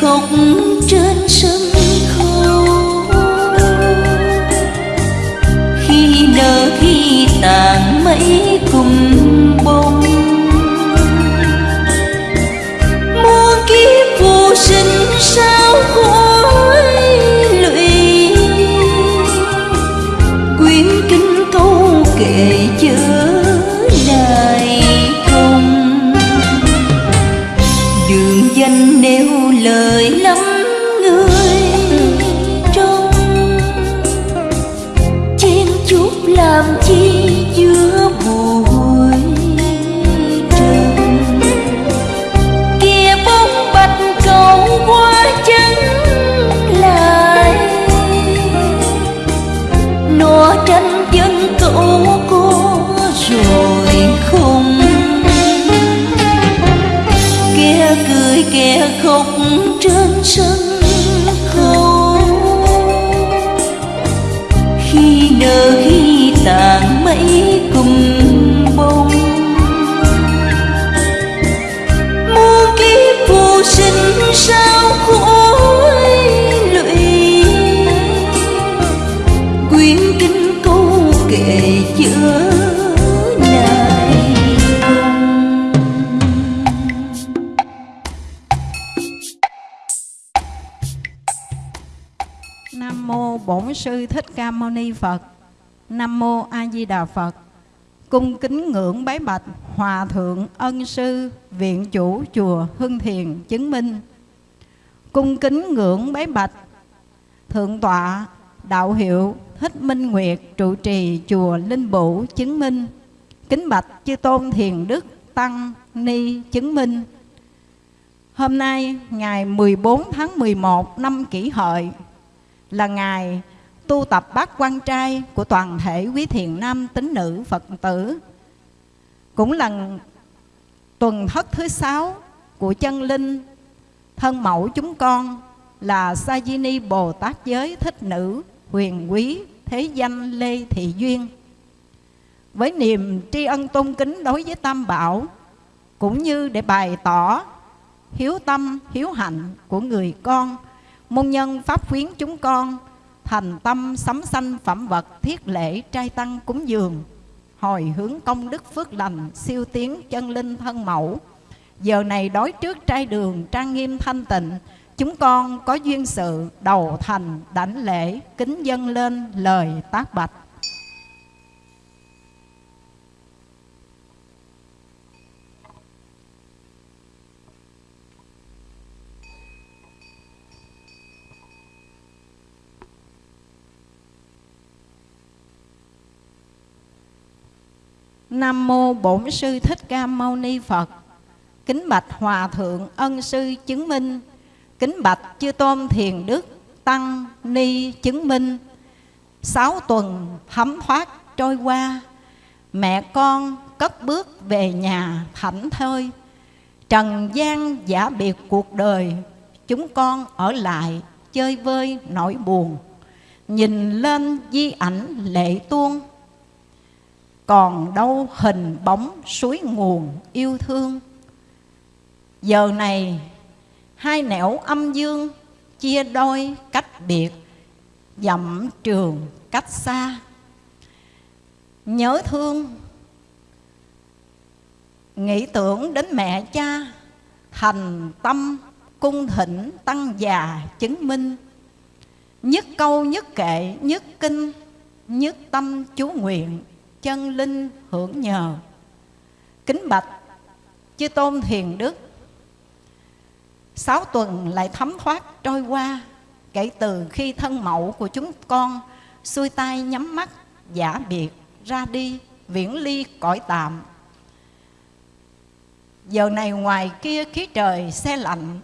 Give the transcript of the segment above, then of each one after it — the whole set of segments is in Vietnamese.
khóc trên sân khấu. Khi nở khi tàn mấy cùng Nam mô Bổn sư Thích Ca Mâu Ni Phật. Nam mô A Di Đà Phật. Cung kính ngưỡng bái bạch, Hòa thượng Ân sư, Viện chủ chùa Hưng Thiền chứng minh. Cung kính ngưỡng bái bạch, Thượng tọa Đạo hiệu Thích Minh Nguyệt trụ trì chùa Linh Bủ chứng minh. Kính bạch chư tôn thiền đức tăng ni chứng minh. Hôm nay ngày 14 tháng 11 năm kỷ hợi là ngày tu tập bát quan trai của toàn thể quý thiền nam tín nữ Phật tử. Cũng là tuần thất thứ sáu của chân linh thân mẫu chúng con là Sa Di Ni Bồ Tát giới thích nữ huyền quý thế danh Lê Thị Duyên. Với niềm tri ân tôn kính đối với Tam Bảo cũng như để bày tỏ hiếu tâm, hiếu hạnh của người con môn nhân pháp khuyến chúng con thành tâm sắm sanh phẩm vật thiết lễ trai tăng cúng dường. Hồi hướng công đức phước lành, siêu tiến chân linh thân mẫu. Giờ này đối trước trai đường trang nghiêm thanh tịnh, chúng con có duyên sự đầu thành đảnh lễ kính dâng lên lời tác bạch. Nam mô Bổn sư Thích Ca Mâu Ni Phật. Kính bạch Hòa thượng Ân sư chứng minh. Kính bạch Chư Tôn Thiền Đức Tăng Ni chứng minh. Sáu tuần thấm thoát trôi qua, mẹ con cất bước về nhà thảnh thơi. Trần gian giả biệt cuộc đời, chúng con ở lại chơi vơi nỗi buồn. Nhìn lên di ảnh lệ tuôn còn đâu hình bóng suối nguồn yêu thương. Giờ này, hai nẻo âm dương chia đôi cách biệt, dặm trường cách xa. Nhớ thương, nghĩ tưởng đến mẹ cha, thành tâm cung thỉnh tăng già chứng minh. Nhất câu nhất kệ, nhất kinh, nhất tâm chú nguyện chân linh hưởng nhờ. Kính bạch chư tôn thiền đức, sáu tuần lại thấm thoát trôi qua kể từ khi thân mẫu của chúng con xuôi tay nhắm mắt, giả biệt, ra đi, viễn ly cõi tạm. Giờ này ngoài kia khí trời xe lạnh,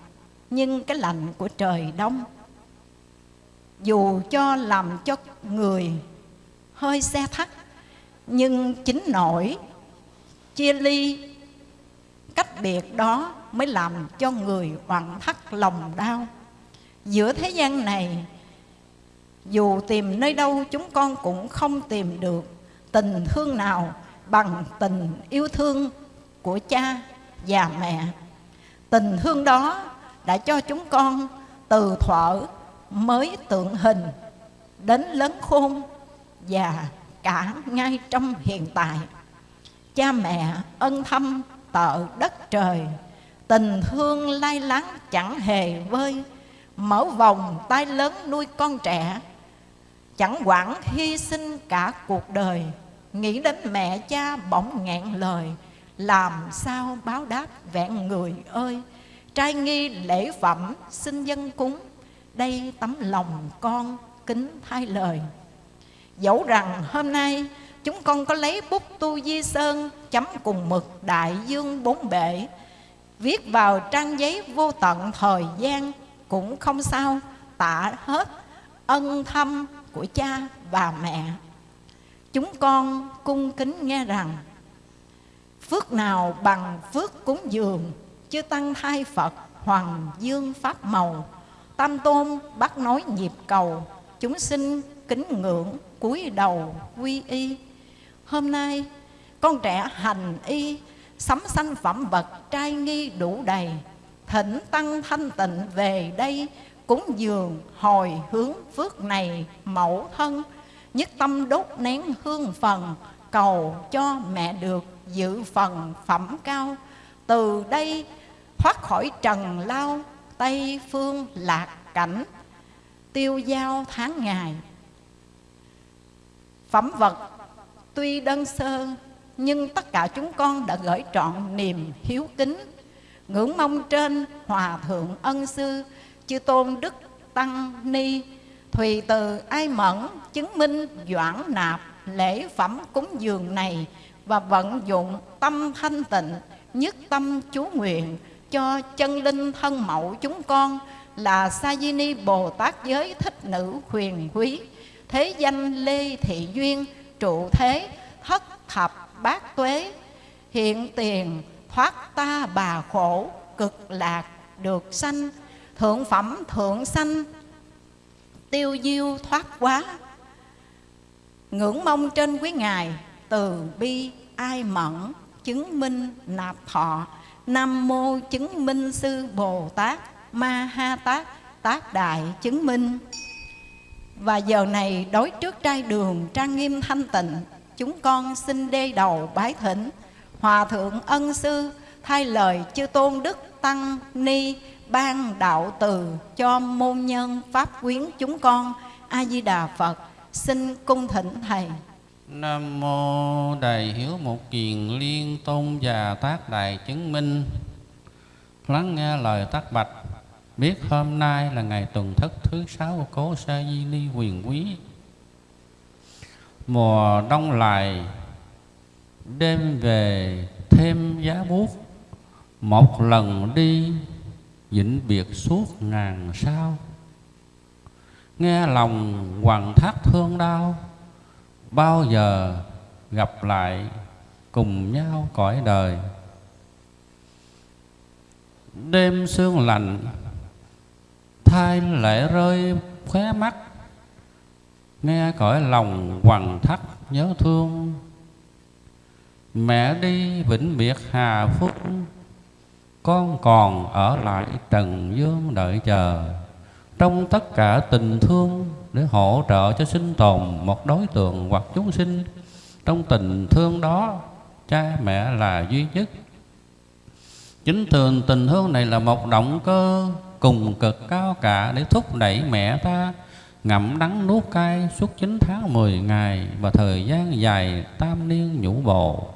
nhưng cái lạnh của trời đông. Dù cho làm cho người hơi xe thắt nhưng chính nỗi chia ly, cách biệt đó mới làm cho người hoàn thắt lòng đau. Giữa thế gian này, dù tìm nơi đâu chúng con cũng không tìm được tình thương nào bằng tình yêu thương của cha và mẹ. Tình thương đó đã cho chúng con từ thuở mới tượng hình đến lớn khôn và cả ngay trong hiện tại. Cha mẹ ân thâm tợ đất trời, tình thương lai láng chẳng hề vơi. Mở vòng tay lớn nuôi con trẻ, chẳng quản hy sinh cả cuộc đời. Nghĩ đến mẹ cha bỗng nghẹn lời, làm sao báo đáp vẹn người ơi. Trai nghi lễ phẩm, xin dân cúng, đây tấm lòng con kính thay lời dẫu rằng hôm nay chúng con có lấy bút tu di sơn chấm cùng mực đại dương bốn bể, viết vào trang giấy vô tận thời gian cũng không sao tạ hết ân thâm của cha và mẹ. Chúng con cung kính nghe rằng, phước nào bằng phước cúng dường, chư tăng thai phật, hoàng dương pháp màu. Tam tôn bắt nói nhịp cầu, chúng sinh kính ngưỡng cúi đầu quy y. Hôm nay, con trẻ hành y, sắm sanh phẩm vật trai nghi đủ đầy, thỉnh tăng thanh tịnh về đây, cúng dường hồi hướng phước này mẫu thân, nhất tâm đốt nén hương phần, cầu cho mẹ được dự phần phẩm cao. Từ đây, thoát khỏi trần lao, tây phương lạc cảnh, tiêu giao tháng ngày phẩm vật. Tuy đơn sơ, nhưng tất cả chúng con đã gửi trọn niềm hiếu kính, ngưỡng mong trên hòa thượng ân sư chư tôn đức tăng ni, thùy từ ai mẫn chứng minh doãn nạp lễ phẩm cúng dường này và vận dụng tâm thanh tịnh, nhất tâm chú nguyện cho chân linh thân mẫu chúng con là sa di ni bồ tát giới thích nữ huyền quý thế danh lê thị duyên, trụ thế thất thập bát tuế. Hiện tiền thoát ta bà khổ, cực lạc được sanh. Thượng phẩm thượng sanh, tiêu diêu thoát quá. Ngưỡng mong trên quý ngài, từ bi ai mẫn chứng minh nạp thọ. Nam mô chứng minh sư bồ tát ma ha tát, tác đại chứng minh và giờ này đối trước trai đường trang nghiêm thanh tịnh, Chúng con xin đê đầu bái thỉnh Hòa thượng ân sư thay lời chư tôn đức tăng ni ban đạo từ cho môn nhân pháp quyến chúng con. A di đà phật, xin cung thỉnh thầy. Nam mô đại hiếu một kiền liên tôn và tác đại chứng minh. Lắng nghe lời tác bạch biết hôm nay là ngày tuần thất thứ sáu của cố sa di ly quyền quý. Mùa đông lại đêm về thêm giá buốt. Một lần đi, vĩnh biệt suốt ngàn sao. Nghe lòng hoàng thác thương đau, bao giờ gặp lại cùng nhau cõi đời. Đêm sương lạnh hai lệ rơi khóe mắt, nghe cõi lòng hoàng thắt nhớ thương. Mẹ đi vĩnh biệt hà phúc, con còn ở lại trần dương đợi chờ. Trong tất cả tình thương để hỗ trợ cho sinh tồn một đối tượng hoặc chúng sinh, trong tình thương đó, cha mẹ là duy nhất. Chính thường tình thương này là một động cơ cùng cực cao cả, để thúc đẩy mẹ ta ngậm đắng nuốt cay suốt 9 tháng 10 ngày và thời gian dài tam niên nhũ bồ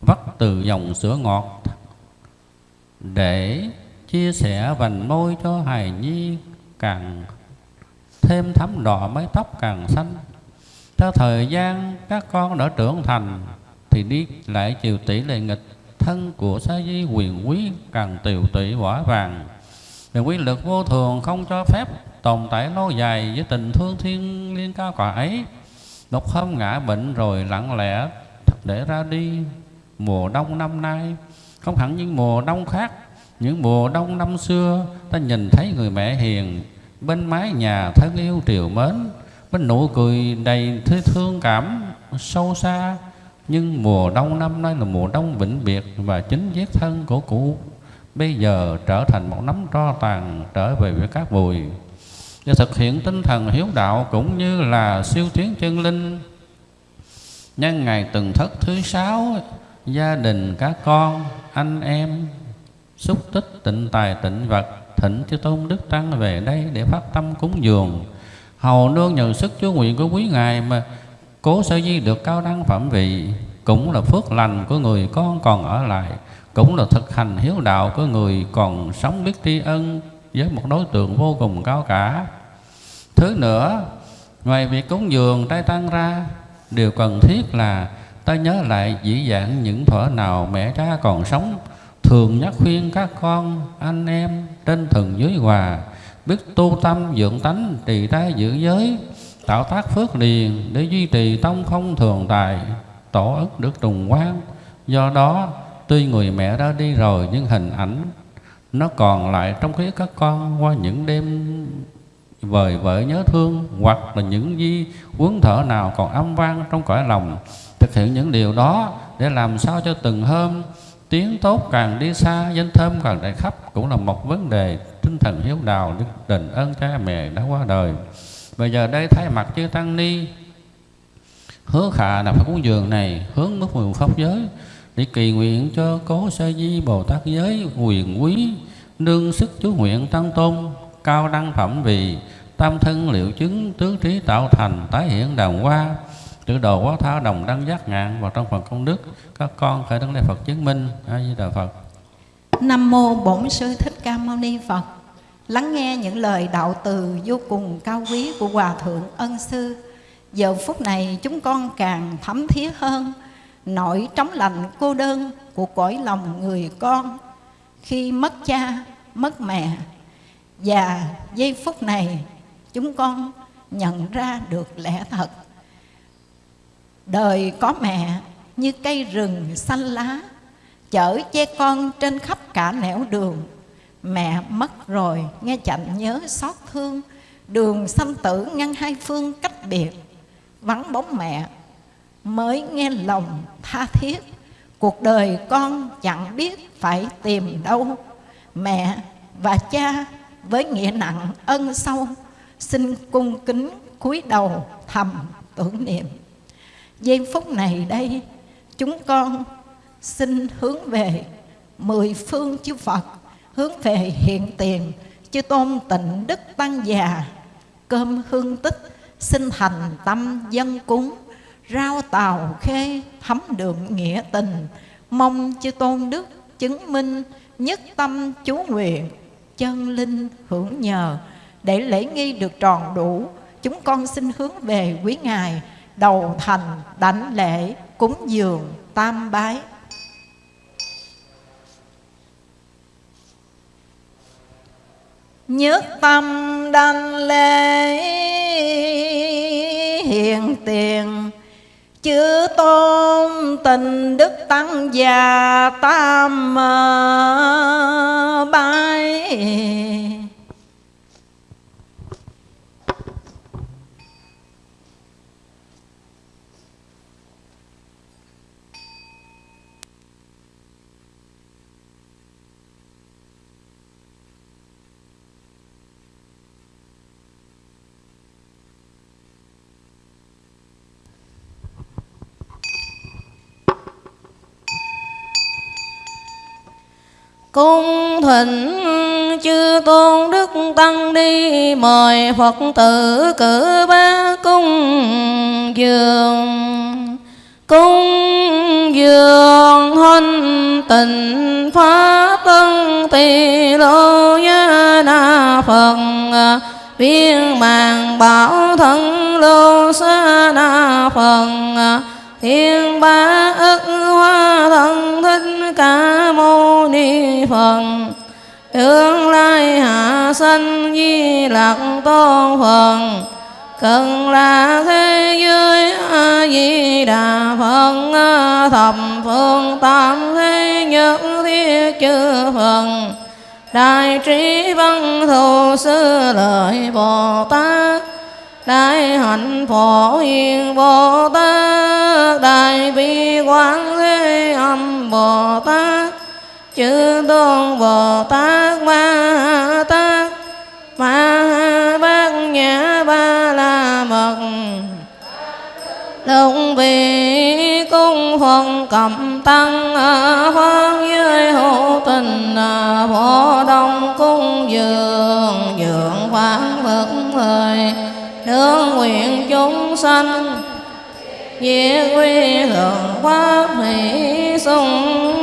vắt từ dòng sữa ngọt để chia sẻ vành môi cho hài nhi càng thêm thấm đỏ mái tóc càng xanh. Theo thời gian, các con đã trưởng thành thì đi lại chiều tỷ lệ nghịch thân của sa di quyền quý càng tiều tụy, quả vàng vì quy lực vô thường không cho phép tồn tại lâu dài với tình thương thiên liên cao quả ấy. Một hôm ngã bệnh rồi lặng lẽ để ra đi. Mùa đông năm nay, không hẳn những mùa đông khác, những mùa đông năm xưa, ta nhìn thấy người mẹ hiền, bên mái nhà thân yêu triều mến, bên nụ cười đầy thương cảm sâu xa. Nhưng mùa đông năm nay là mùa đông vĩnh biệt và chính giết thân của cụ bây giờ trở thành một nắm tro tàn trở về với các bụi để thực hiện tinh thần hiếu đạo cũng như là siêu tiến chân linh. Nhân ngày từng thất thứ sáu, gia đình các con, anh em, xúc tích tịnh tài tịnh vật thịnh chư tôn đức tăng về đây để phát tâm cúng dường. Hầu nương nhờ sức chúa nguyện của quý ngài mà cố sở di được cao đăng phẩm vị, cũng là phước lành của người con còn ở lại cũng là thực hành hiếu đạo của người còn sống biết tri ân với một đối tượng vô cùng cao cả. Thứ nữa, ngoài việc cúng dường, trai tăng ra, điều cần thiết là ta nhớ lại dĩ dạng những thuở nào mẹ cha còn sống, thường nhắc khuyên các con, anh em trên thần dưới hòa, biết tu tâm dưỡng tánh, trì trai giữ giới, tạo tác phước điền để duy trì tông không thường tài, tổ ức được trùng quan do đó tuy người mẹ đã đi rồi, nhưng hình ảnh nó còn lại trong khí các con qua những đêm vời vợi nhớ thương, hoặc là những di quấn thở nào còn âm vang trong cõi lòng. Thực hiện những điều đó để làm sao cho từng hôm tiếng tốt càng đi xa, danh thơm càng đại khắp cũng là một vấn đề tinh thần hiếu đạo đức đền ơn cha mẹ đã qua đời. Bây giờ đây, thay mặt chư tăng ni, hứa khả là phải cúng dường này hướng mức mười pháp giới để kỳ nguyện cho cố sa di bồ tát giới quyền quý, nương sức chú nguyện tăng tôn, cao đăng phẩm vì tam thân liệu chứng tứ trí tạo thành tái hiện đàng hoa. Tự đồ quá tha đồng đăng giác ngạn và trong phần công đức, các con khởi đấng lễ phật chứng minh. A di đà phật. Nam mô bổn sư thích ca mâu ni phật. Lắng nghe những lời đạo từ vô cùng cao quý của hòa thượng ân sư. Giờ phút này chúng con càng thấm thía hơn nỗi trống lạnh cô đơn của cõi lòng người con. Khi mất cha, mất mẹ, và giây phút này chúng con nhận ra được lẽ thật. Đời có mẹ như cây rừng xanh lá, chở che con trên khắp cả nẻo đường. Mẹ mất rồi, nghe chạnh nhớ xót thương, đường sanh tử ngăn hai phương cách biệt. Vắng bóng mẹ mới nghe lòng tha thiết. Cuộc đời con chẳng biết phải tìm đâu. Mẹ và cha với nghĩa nặng ân sâu, xin cung kính cúi đầu thầm tưởng niệm. Giây phút này đây, chúng con xin hướng về mười phương chư Phật, hướng về hiện tiền chư tôn tịnh đức tăng già. Cơm hương tích, xin thành tâm dân cúng rau tàu khê thấm đượm nghĩa tình. Mong chư tôn đức chứng minh nhất tâm chú nguyện, chân linh hưởng nhờ. Để lễ nghi được tròn đủ, chúng con xin hướng về quý ngài, đầu thành, đảnh lễ, cúng dường, tam bái. Nhất tâm đảnh lễ hiện tiền chữ tôn tình đức tăng già tam bái. Cung thịnh chư tôn đức tăng đi mời phật tử cử ba cung dường. Cung dường hân tình phá tân tỳ lô gia na phật. Viên màng bảo thân lô sa na phật. Thiên ba ức hoa thân thích ca mâu ni phật. Tương lai hạ sanh di lạc tôn phật. Cần là thế giới a di đà phật. Thập phương tam thế nhất thiết chư phật. Đại trí văn thù sư lợi bồ tát đại hạnh phổ hiền bồ tát đại bi quán thế âm bồ tát chư tôn bồ tát ma tát ma bát nhã ba la mật Đồng vị cung phần cầm tăng Hoan giới hữu tình Phổ đông cung dường Dường phán vật thời nương nguyện chúng sanh Diệt quy hưởng pháp hỷ sung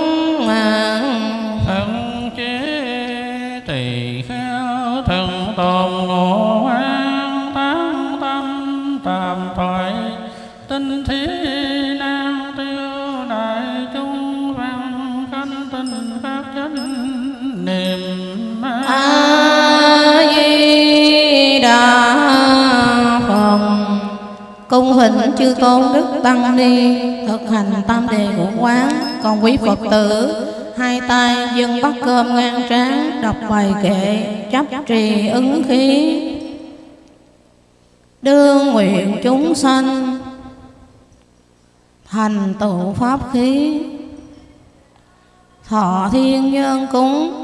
hình chư tôn đức tăng ni, thực hành tam đề ngũ quán. Còn quý phật tử, hai tay dâng bắt cơm ngang trán đọc bài kệ, chấp trì ứng khí. Đương nguyện chúng sanh, thành tựu pháp khí. Thọ thiên nhân cúng.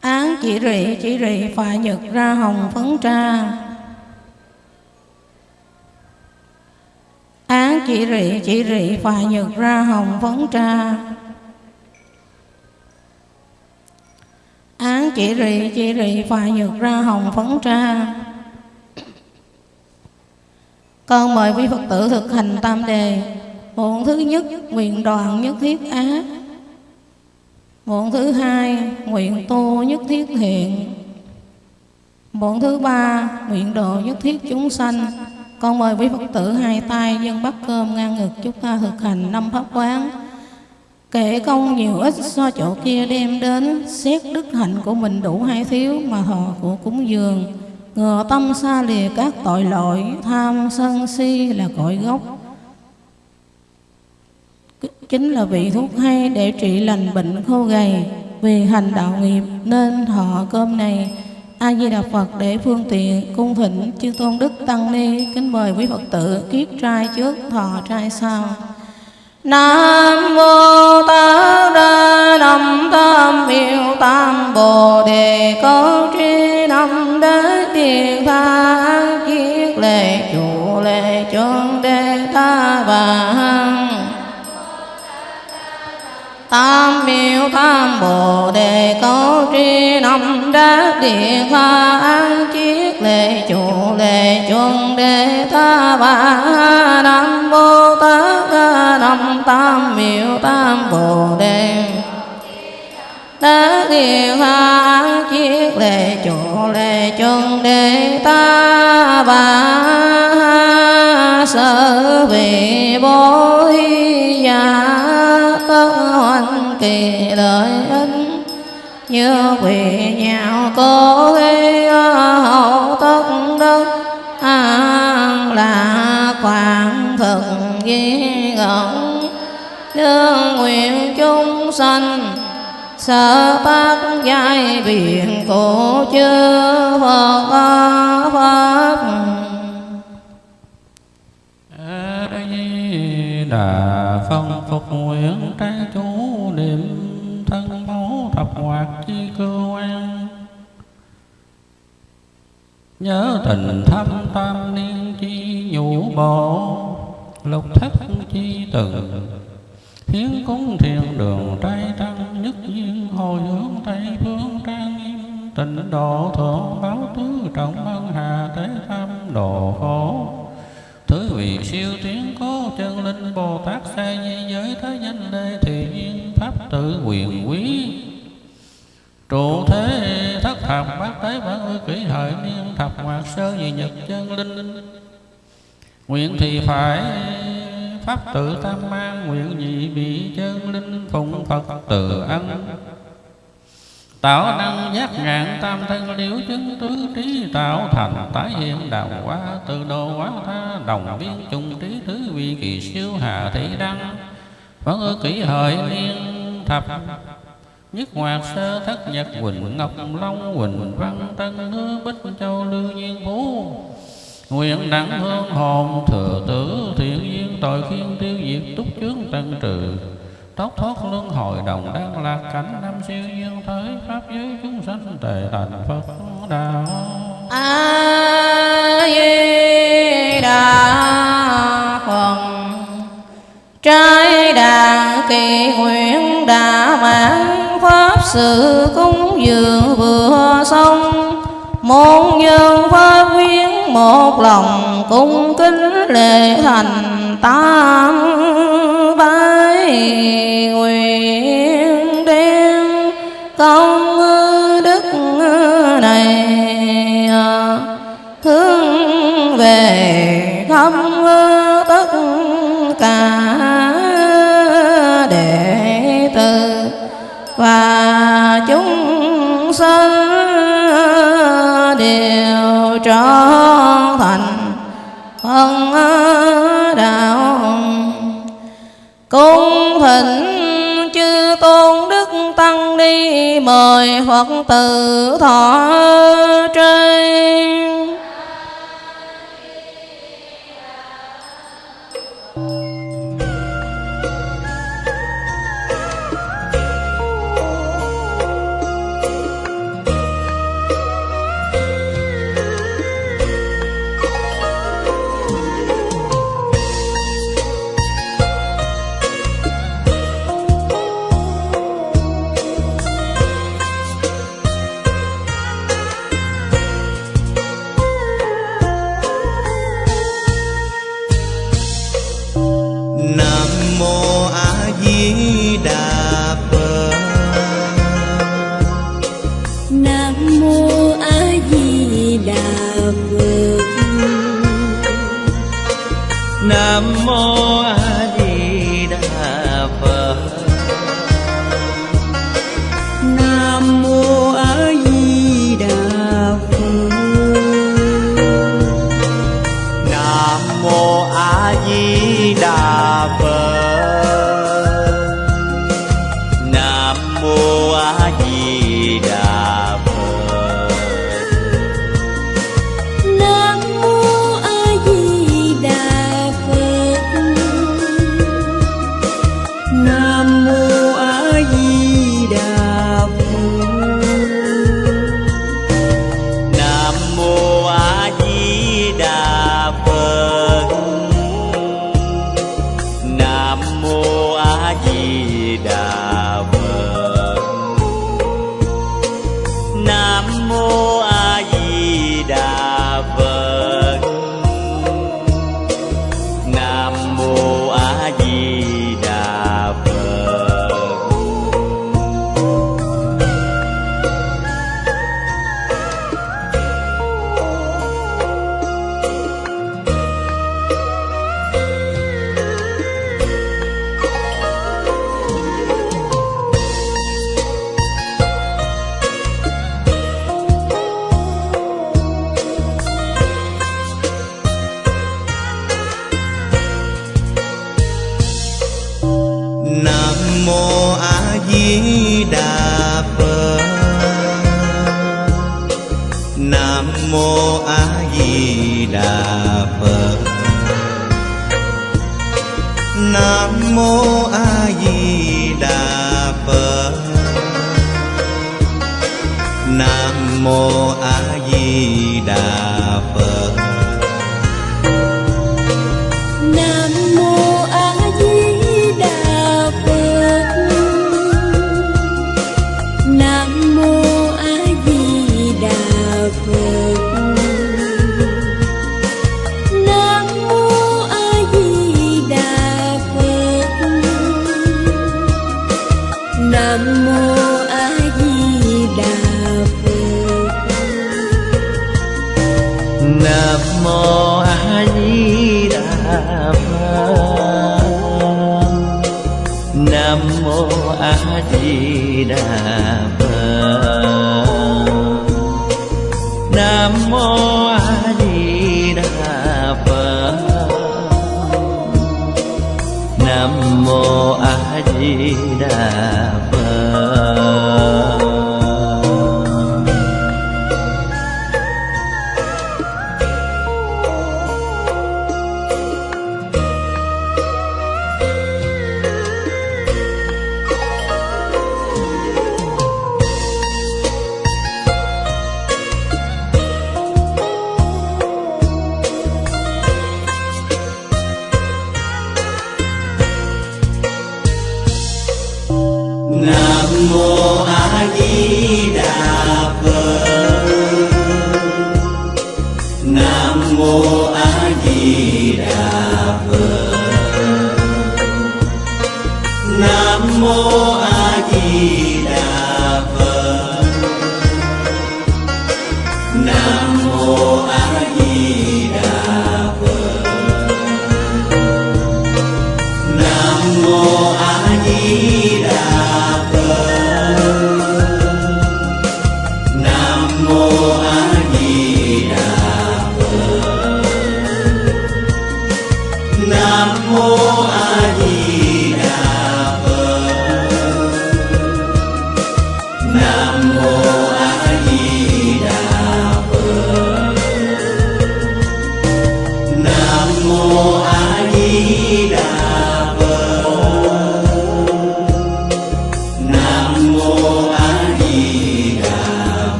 Án chỉ rị chỉ rị, phải nhật ra hồng phấn tra chỉ rị chỉ rị phà nhược ra hồng phấn tra. Án chỉ rị chỉ rị phà nhược ra hồng phấn tra. Con mời quý Phật tử thực hành tam đề. Muộn thứ nhất, nguyện đoàn nhất thiết ác Muộn thứ hai, nguyện tu nhất thiết thiện Muộn thứ ba, nguyện độ nhất thiết chúng sanh. Con mời quý Phật tử hai tay, dân bắt cơm ngang ngực Chúng ta thực hành năm pháp quán. Kể công nhiều ít so chỗ kia đem đến, Xét đức hạnh của mình đủ hay thiếu Mà thọ của cúng dường. Ngừa tâm xa lìa các tội lỗi, Tham sân si là cội gốc. Chính là vị thuốc hay để trị lành bệnh khô gầy. Vì hành đạo nghiệp nên thọ cơm này A Di Đà Phật để phương tiện cung thỉnh chư tôn đức tăng ni, kính mời quý Phật tử kiết trai trước, thọ trai sau. Nam mô Tát Đa Lâm Tam Miêu Tam Bồ Đề câu tri năm đế tiền tha kiết lệ chủ lệ chân đế ta Và Hằng. Tam miêu tam bồ đề có tri năm đế điện tha an chiết lệ chủ lệ chuông đề tha bà nam mô tát năm tam miêu tam bồ đề đế điện tha an chiết lệ chủ lệ chuông đề ta bà sở vị bố thi giả quan kỳ lợi ích. Như quỳ nhạo cố ghi hậu tất đất. An là quảng thực di ngẩn đương nguyện chúng sanh sở tác giai biển cổ chư Phật Pháp. Di Đà phong phục nguyện trái chu niệm thân máu thập hoạt chi cơ quan. Nhớ tình thâm tam niên chi nhũ bộ lục thất chi từng hiến cúng thiền đường trai tăng nhất duyên, hồi hướng tây phương trang nghiêm. Tịnh độ thượng báo tứ trọng ân hà thế tham độ khổ. Thứ vị siêu tiến cố chân linh Bồ Tát sai di giới thế danh lê thị nhiên tự quyền quý. Trụ thế thất thập, bát tế bản ư kỷ hợi niên thập hoạt sơ nhị nhật chân linh. Nguyện thì phải Pháp tự tam mang, Nguyện nhị bị chân linh Phụng Phật từ ân. Tạo năng giác ngạn tam thân liễu chứng tứ trí, Tạo thành tái hiện đạo hóa Từ đồ hóa tha, đồng biến chung trí tứ vi kỳ siêu hà thị đăng. Vẫn ư kỷ hợi niên thập. Nhất Hoạt Sơ Thất Nhật, Quỳnh Ngọc Long, Quỳnh Văn Tân Hứa, Bích Châu Lưu Nhiên Phú. Nguyện đẳng hương hồn thừa tử, thiện duyên tội khiên tiêu diệt túc chướng tân trừ. Tóc thoát luân hồi đồng đang lạc cảnh năm siêu duyên thới Pháp giới chúng sanh tề thành Phật đạo a di đà phật trái đàn kỳ nguyện đã mãn pháp sự cúng dường vừa xong. Môn nhân pháp viên một lòng cung kính lễ thành tam bái nguyện đem công đức này, hướng về khắp tất cả mời phật tử thọ trên.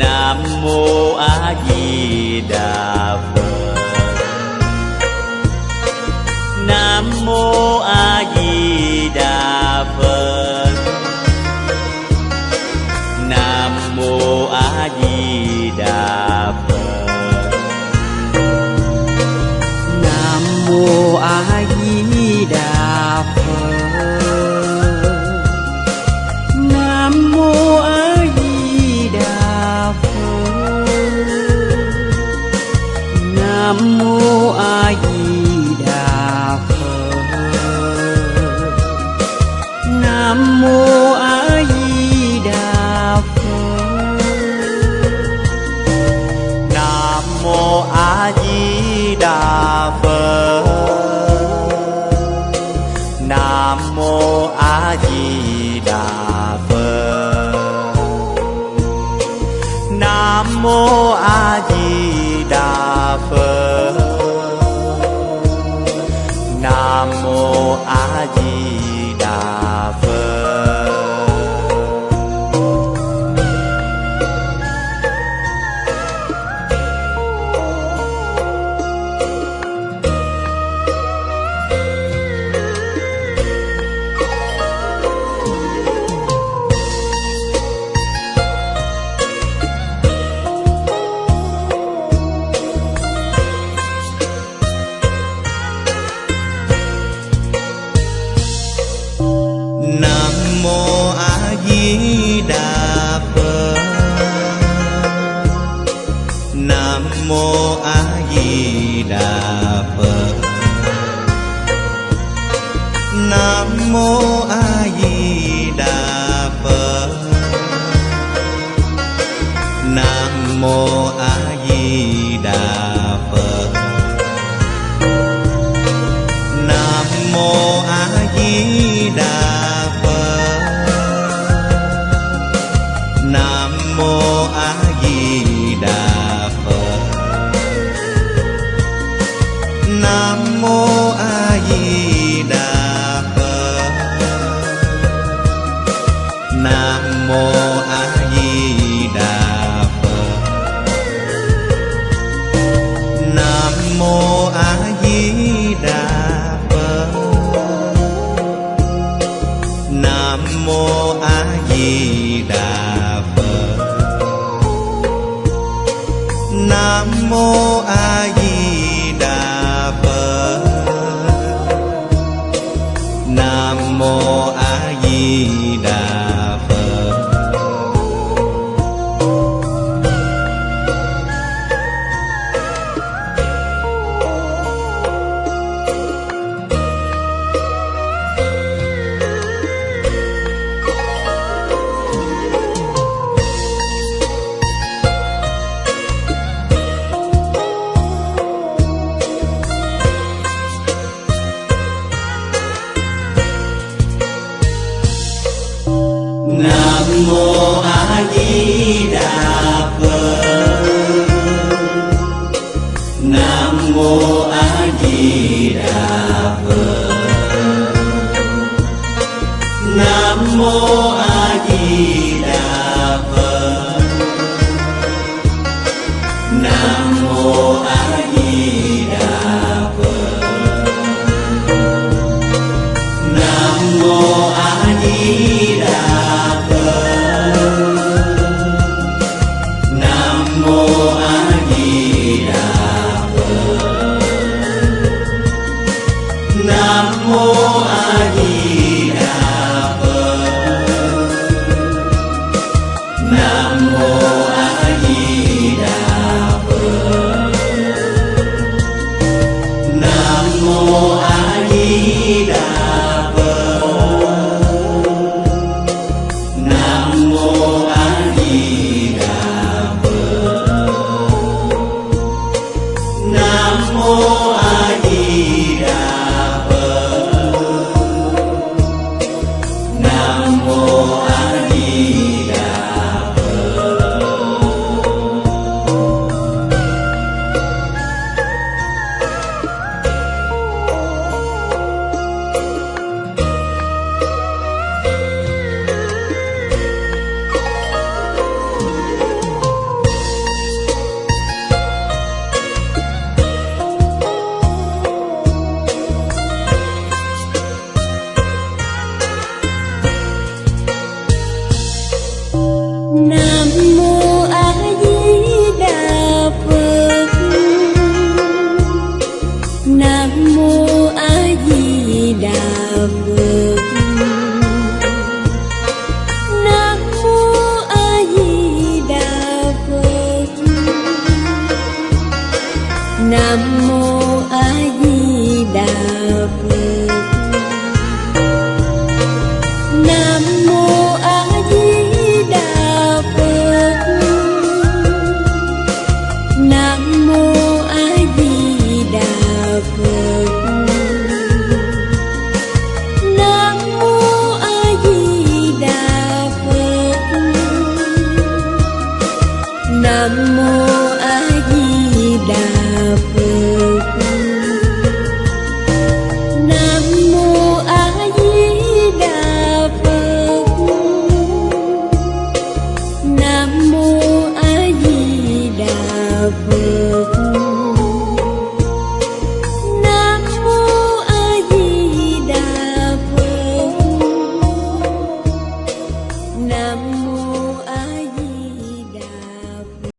Nam mô A Di Đà Phật.